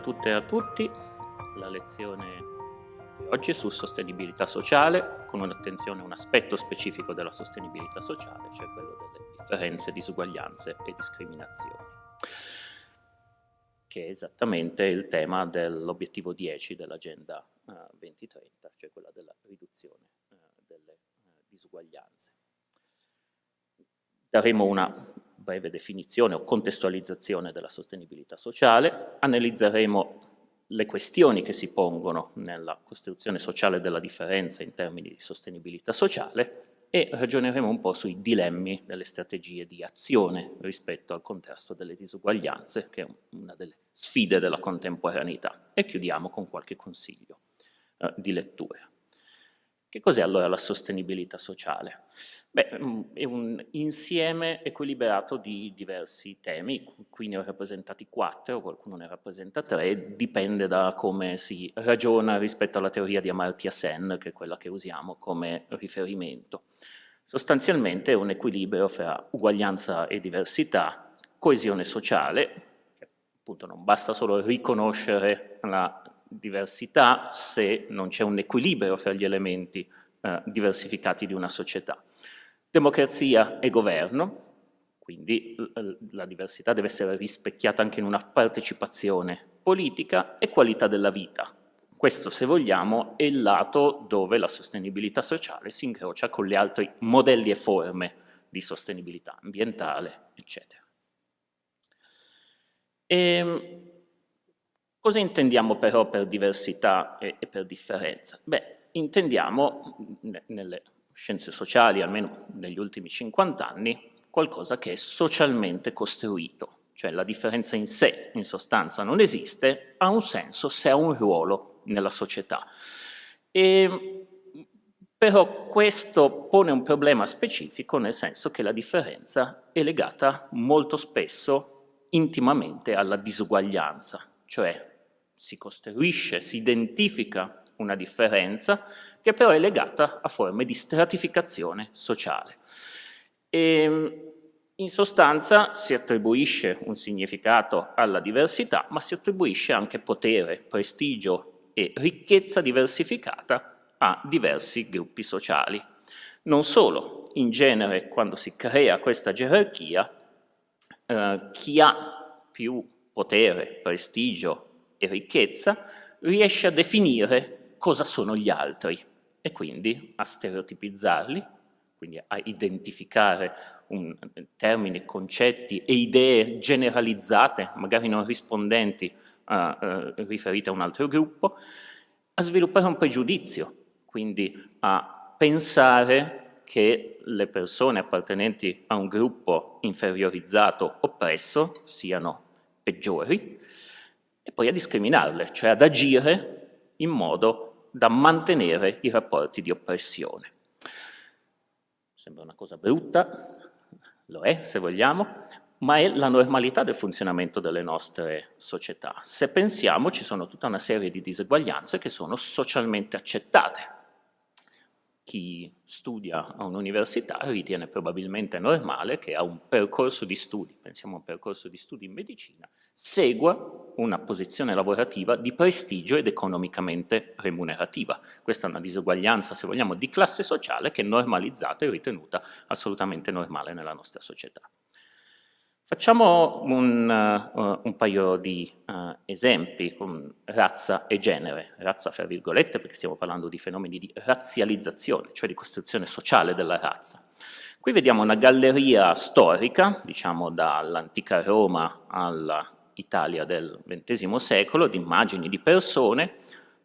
Tutte e a tutti. La lezione di oggi è su sostenibilità sociale, con un'attenzione a un aspetto specifico della sostenibilità sociale, cioè quello delle differenze, disuguaglianze e discriminazioni, che è esattamente il tema dell'obiettivo 10 dell'Agenda 2030, eh, cioè quella della riduzione eh, delle eh, disuguaglianze. Daremo una breve definizione o contestualizzazione della sostenibilità sociale, analizzeremo le questioni che si pongono nella costruzione sociale della differenza in termini di sostenibilità sociale e ragioneremo un po' sui dilemmi delle strategie di azione rispetto al contrasto delle disuguaglianze, che è una delle sfide della contemporaneità. E chiudiamo con qualche consiglio eh, di lettura. Che cos'è allora la sostenibilità sociale? Beh, mm, è un insieme equilibrato di diversi temi, qui ne ho rappresentati quattro, qualcuno ne rappresenta tre, dipende da come si ragiona rispetto alla teoria di Amartya Sen, che è quella che usiamo come riferimento. Sostanzialmente è un equilibrio fra uguaglianza e diversità, coesione sociale, appunto non basta solo riconoscere la diversità se non c'è un equilibrio fra gli elementi eh, diversificati di una società. Democrazia e governo, quindi la diversità deve essere rispecchiata anche in una partecipazione politica e qualità della vita. Questo, se vogliamo, è il lato dove la sostenibilità sociale si incrocia con gli altri modelli e forme di sostenibilità ambientale, eccetera. E, ehm, Cosa intendiamo però per diversità e, e per differenza? Beh, intendiamo nelle scienze sociali, almeno negli ultimi 50 anni, qualcosa che è socialmente costruito, cioè la differenza in sé, in sostanza, non esiste, ha un senso se ha un ruolo nella società. E, però questo pone un problema specifico nel senso che la differenza è legata molto spesso intimamente alla disuguaglianza, cioè si costruisce, si identifica una differenza che però è legata a forme di stratificazione sociale. E, ehm, in sostanza si attribuisce un significato alla diversità, ma si attribuisce anche potere, prestigio e ricchezza diversificata a diversi gruppi sociali. Non solo, in genere quando si crea questa gerarchia, eh, chi ha più potere, prestigio e ricchezza, riesce a definire cosa sono gli altri e quindi a stereotipizzarli, quindi a identificare un, termini, concetti e idee generalizzate, magari non rispondenti a, uh, riferite a un altro gruppo, a sviluppare un pregiudizio, quindi a pensare che le persone appartenenti a un gruppo inferiorizzato, oppresso, siano peggiori, e poi a discriminarle, cioè ad agire in modo da mantenere i rapporti di oppressione. Sembra una cosa brutta, lo è se vogliamo, ma è la normalità del funzionamento delle nostre società. Se pensiamo ci sono tutta una serie di diseguaglianze che sono socialmente accettate. Chi studia a un'università ritiene probabilmente normale che a un percorso di studi, pensiamo a un percorso di studi in medicina, segua una posizione lavorativa di prestigio ed economicamente remunerativa. Questa è una disuguaglianza, se vogliamo, di classe sociale che è normalizzata e ritenuta assolutamente normale nella nostra società. Facciamo un, uh, un paio di uh, esempi con razza e genere, razza fra virgolette perché stiamo parlando di fenomeni di razzializzazione, cioè di costruzione sociale della razza. Qui vediamo una galleria storica, diciamo dall'antica Roma all'Italia del XX secolo, di immagini di persone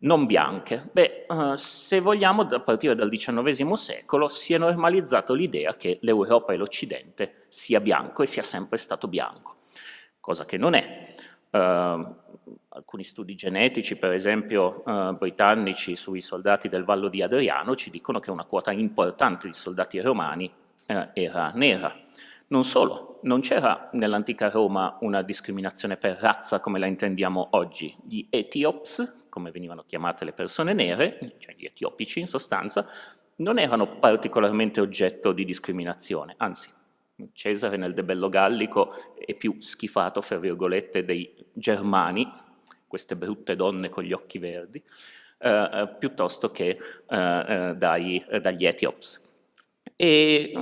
non bianche. Beh, uh, se vogliamo, a partire dal XIX secolo si è normalizzato l'idea che l'Europa e l'Occidente sia bianco e sia sempre stato bianco, cosa che non è. Uh, alcuni studi genetici, per esempio uh, britannici, sui soldati del Vallo di Adriano ci dicono che una quota importante di soldati romani era nera. Non solo, non c'era nell'antica Roma una discriminazione per razza come la intendiamo oggi. Gli etiops, come venivano chiamate le persone nere, cioè gli etiopici in sostanza, non erano particolarmente oggetto di discriminazione, anzi Cesare nel debello gallico è più schifato, fra virgolette, dei germani, queste brutte donne con gli occhi verdi, eh, eh piuttosto che eh, eh dai, eh, dagli etiops. E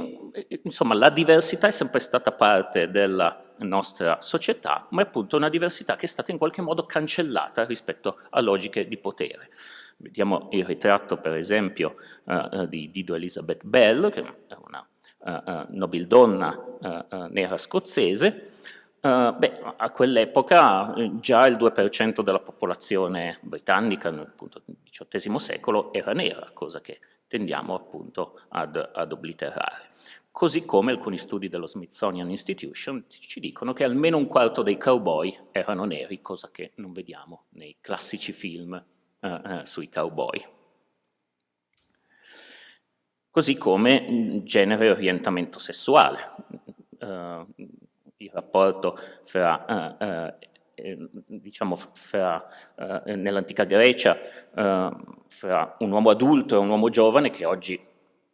insomma la diversità è sempre stata parte della nostra società, ma è appunto una diversità che è stata in qualche modo cancellata rispetto a logiche di potere. Vediamo il ritratto per esempio uh, di Dido Elizabeth Bell, che è una uh, uh, nobildonna nera scozzese, beh, a quell'epoca già il 2% della popolazione britannica nel XVIII secolo era nera, cosa che tendiamo appunto ad, ad obliterare. Così come alcuni studi dello Smithsonian Institution ci dicono che almeno un quarto dei cowboy erano neri, cosa che non vediamo nei classici film eh, eh, sui cowboy. Così come genere e orientamento sessuale. Uh, il rapporto fra uh, Ehm, diciamo, eh, nell'antica Grecia, eh, fra un uomo adulto e un uomo giovane, che oggi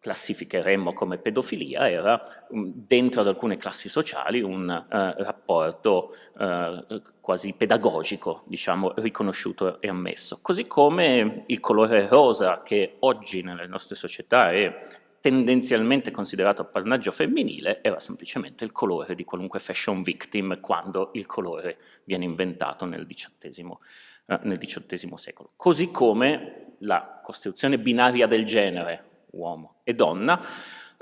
classificheremmo come pedofilia, era mm, dentro ad alcune classi sociali un eh, rapporto eh, quasi pedagogico, diciamo, riconosciuto e ammesso. Così come il colore rosa, che oggi nelle nostre società è tendenzialmente considerato appannaggio femminile era semplicemente il colore di qualunque fashion victim quando il colore viene inventato nel XVIII, eh, nel XVIII secolo. Così come la costruzione binaria del genere, uomo e donna,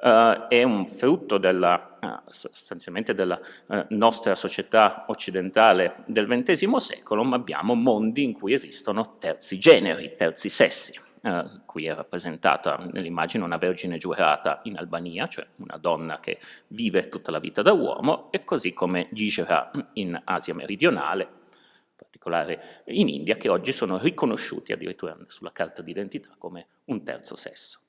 Uh, è un frutto della, uh, sostanzialmente della uh, nostra società occidentale del XX secolo, ma abbiamo mondi in cui esistono terzi generi, terzi sessi. Eh, qui è rappresentata nell'immagine una vergine giurata in Albania, cioè una donna che vive tutta la vita da uomo, e così come gli Ijra in Asia meridionale, in particolare in India, che oggi sono riconosciuti addirittura sulla carta d'identità come un terzo sesso.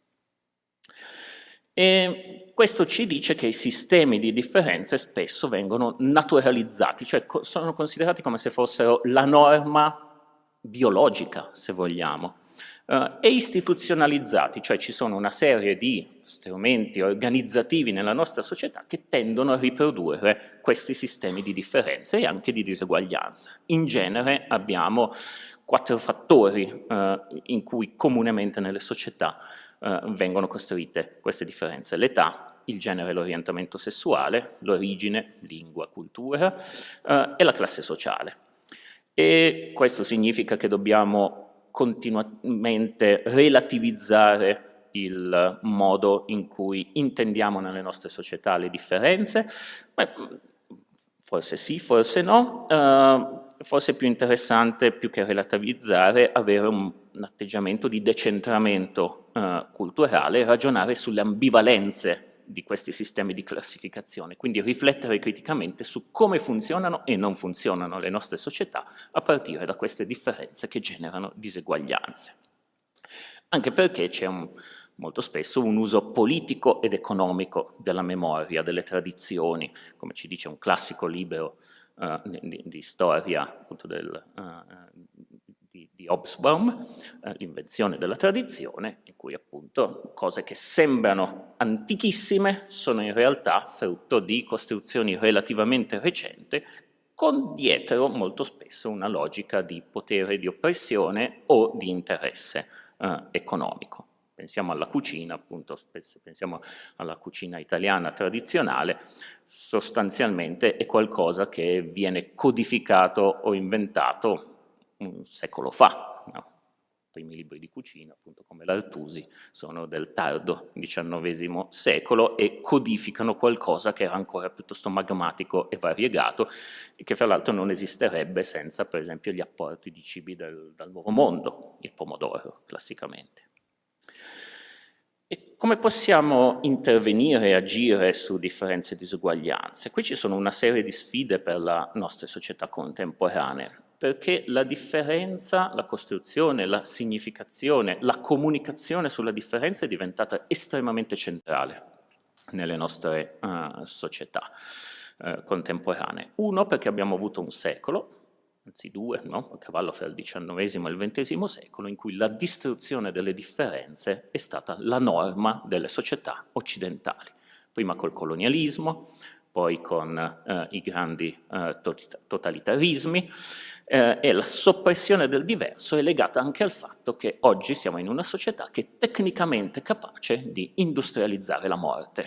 E questo ci dice che i sistemi di differenze spesso vengono naturalizzati, cioè sono considerati come se fossero la norma biologica, se vogliamo, eh, e istituzionalizzati, cioè ci sono una serie di strumenti organizzativi nella nostra società che tendono a riprodurre questi sistemi di differenze e anche di diseguaglianza. In genere abbiamo quattro fattori eh, in cui comunemente nelle società eh, vengono costruite queste differenze. L'età, il genere e l'orientamento sessuale, l'origine, lingua, cultura eh, e la classe sociale. E questo significa che dobbiamo continuamente relativizzare il modo in cui intendiamo nelle nostre società le differenze, Beh, forse sì, forse no, uh, forse è più interessante, più che relativizzare, avere un, un atteggiamento di decentramento uh, culturale ragionare sulle ambivalenze di questi sistemi di classificazione, quindi riflettere criticamente su come funzionano e non funzionano le nostre società a partire da queste differenze che generano diseguaglianze. Anche perché c'è molto spesso un uso politico ed economico della memoria, delle tradizioni, come ci dice un classico libro uh, di, di, storia del, uh, di, Hobsbawm, eh, l'invenzione della tradizione, in cui appunto cose che sembrano antichissime sono in realtà frutto di costruzioni relativamente recenti, con dietro molto spesso una logica di potere di oppressione o di interesse eh, economico. Pensiamo alla cucina, appunto, pensiamo alla cucina italiana tradizionale, sostanzialmente è qualcosa che viene codificato o inventato un secolo fa. No? I primi libri di cucina, appunto come l'Artusi, sono del tardo XIX secolo e codificano qualcosa che era ancora piuttosto magmatico e variegato e che fra l'altro non esisterebbe senza per esempio gli apporti di cibi del, dal nuovo mondo, il pomodoro classicamente. E come possiamo intervenire e agire su differenze e disuguaglianze? Qui ci sono una serie di sfide per la nostra società contemporanea perché la differenza, la costruzione, la significazione, la comunicazione sulla differenza è diventata estremamente centrale nelle nostre uh, società uh, contemporanee. Uno, perché abbiamo avuto un secolo, anzi due, no? a cavallo fra il XIX e il XX secolo, in cui la distruzione delle differenze è stata la norma delle società occidentali. Prima col colonialismo, poi con eh, i grandi eh, totalitarismi, eh, e la soppressione del diverso è legata anche al fatto che oggi siamo in una società che è tecnicamente capace di industrializzare la morte,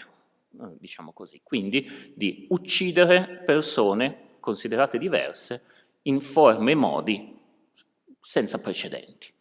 eh, diciamo così, quindi di uccidere persone considerate diverse in forme e modi senza precedenti.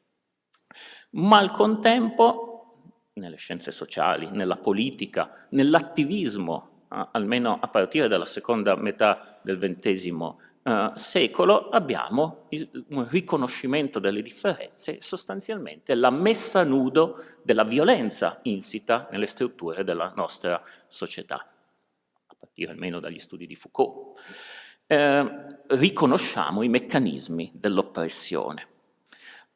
Ma al contempo, nelle scienze sociali, nella politica, nell'attivismo almeno a partire dalla seconda metà del XX eh, secolo, abbiamo il, un riconoscimento delle differenze sostanzialmente la messa a nudo della violenza insita nelle strutture della nostra società, a partire almeno dagli studi di Foucault. Eh, riconosciamo i meccanismi dell'oppressione.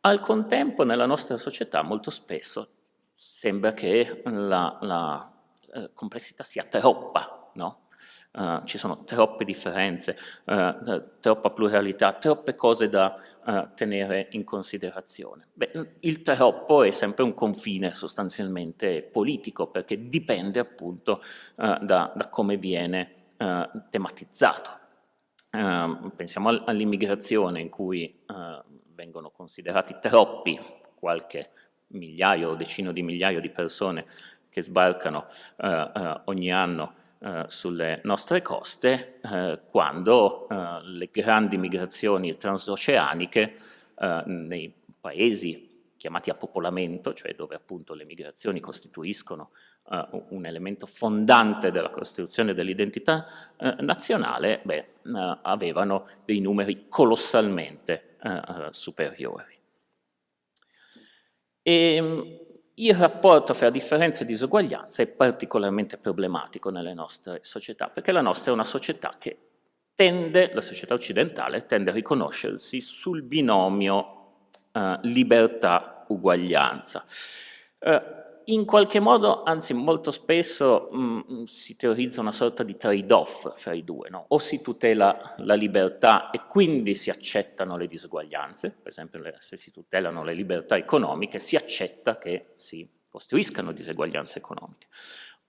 Al contempo nella nostra società molto spesso sembra che la, la eh, complessità sia troppa, no? Uh, ci sono troppe differenze, uh, troppa pluralità, troppe cose da uh, tenere in considerazione. Beh, il troppo è sempre un confine sostanzialmente politico perché dipende appunto da, da, come viene tematizzato. Ehm, pensiamo all'immigrazione in cui vengono considerati troppi, qualche migliaio o decino di migliaia di persone che sbarcano eh, eh, ogni anno eh, sulle nostre coste quando le grandi migrazioni transoceaniche nei paesi chiamati a popolamento, cioè dove appunto le migrazioni costituiscono un elemento fondante della costruzione dell'identità nazionale, beh, avevano dei numeri colossalmente superiori. E, ehm, il rapporto fra differenze e disuguaglianza è particolarmente problematico nelle nostre società, perché la nostra è una società che tende, la società occidentale, tende a riconoscersi sul binomio eh, libertà-uguaglianza. Eh, in qualche modo, anzi molto spesso, mh, mm, si teorizza una sorta di trade-off fra i due, no? o si tutela la libertà e quindi si accettano le disuguaglianze, per esempio se si tutelano le libertà economiche si accetta che si costruiscano diseguaglianze economiche,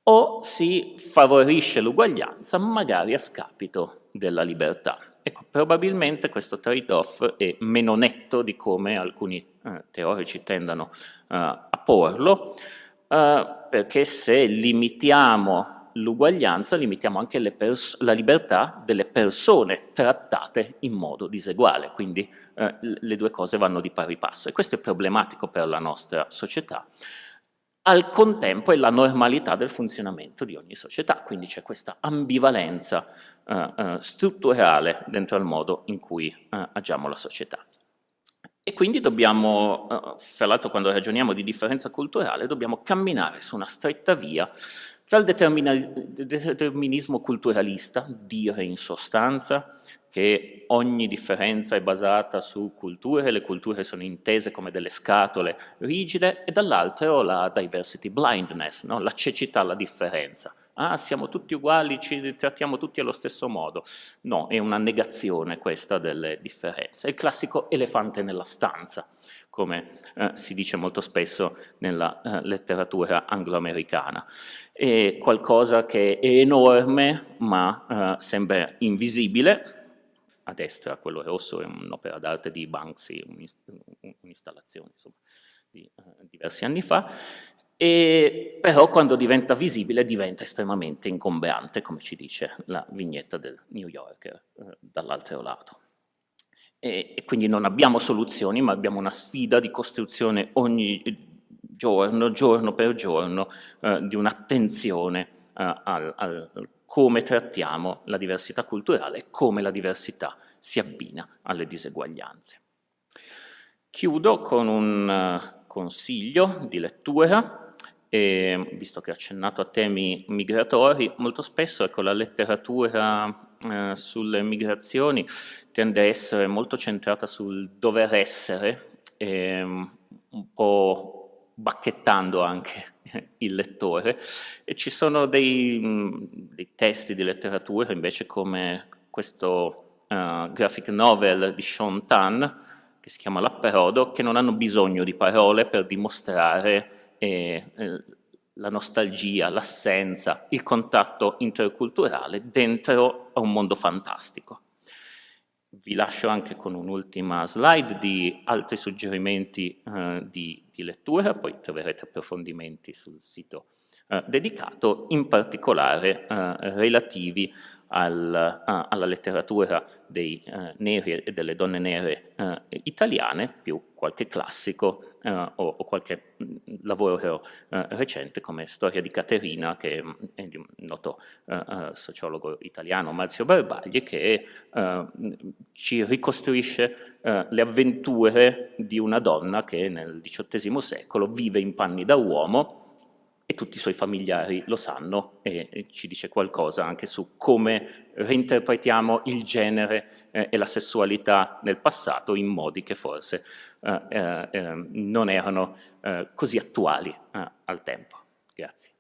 o si favorisce l'uguaglianza magari a scapito della libertà. Ecco, probabilmente questo trade-off è meno netto di come alcuni eh, teorici tendano eh, a porlo, Uh, perché se limitiamo l'uguaglianza, limitiamo anche la libertà delle persone trattate in modo diseguale, quindi uh, le due cose vanno di pari passo e questo è problematico per la nostra società. Al contempo è la normalità del funzionamento di ogni società, quindi c'è questa ambivalenza uh, strutturale dentro al modo in cui agiamo la società. E quindi dobbiamo, fra eh, l'altro quando ragioniamo di differenza culturale, dobbiamo camminare su una stretta via tra il determinismo culturalista, dire in sostanza che ogni differenza è basata su culture, le culture sono intese come delle scatole rigide, e dall'altro la diversity blindness, no? la cecità alla differenza. Ah siamo tutti uguali, ci trattiamo tutti allo stesso modo. No, è una negazione questa delle differenze. È il classico elefante nella stanza, come eh, si dice molto spesso nella eh, letteratura angloamericana. È qualcosa che è enorme ma eh, sembra invisibile, a destra quello rosso è un'opera d'arte di Banksy, un'installazione di uh, diversi anni fa, e però quando diventa visibile diventa estremamente ingombrante, come ci dice la vignetta del New Yorker uh, dall'altro lato. E, e, quindi non abbiamo soluzioni, ma abbiamo una sfida di costruzione ogni giorno, giorno per giorno, uh, di un'attenzione al, al come trattiamo la diversità culturale e come la diversità si abbina alle diseguaglianze. Chiudo con un eh, consiglio di lettura, e, visto che ho accennato a temi migratori, molto spesso ecco, la letteratura eh, sulle migrazioni tende a essere molto centrata sul dover essere, e, un po' bacchettando anche il lettore. E ci sono dei, dei testi di letteratura invece come questo uh, graphic novel di Sean Tan che si chiama L'Apperodo che non hanno bisogno di parole per dimostrare eh, la nostalgia, l'assenza, il contatto interculturale dentro a un mondo fantastico. Vi lascio anche con un'ultima slide di altri suggerimenti eh, di, di, lettura, poi troverete approfondimenti sul sito eh, dedicato, in particolare eh, relativi al, alla letteratura dei uh, neri e delle donne nere italiane, più qualche classico o, o, qualche mm, lavoro recente come Storia di Caterina, che mm, è di un noto sociologo italiano, Marzio Barbagli, che ci ricostruisce le avventure di una donna che nel XVIII secolo vive in panni da uomo e tutti i suoi familiari lo sanno e ci dice qualcosa anche su come reinterpretiamo il genere eh, e la sessualità nel passato in modi che forse eh, eh, non erano eh, così attuali eh, al tempo. Grazie.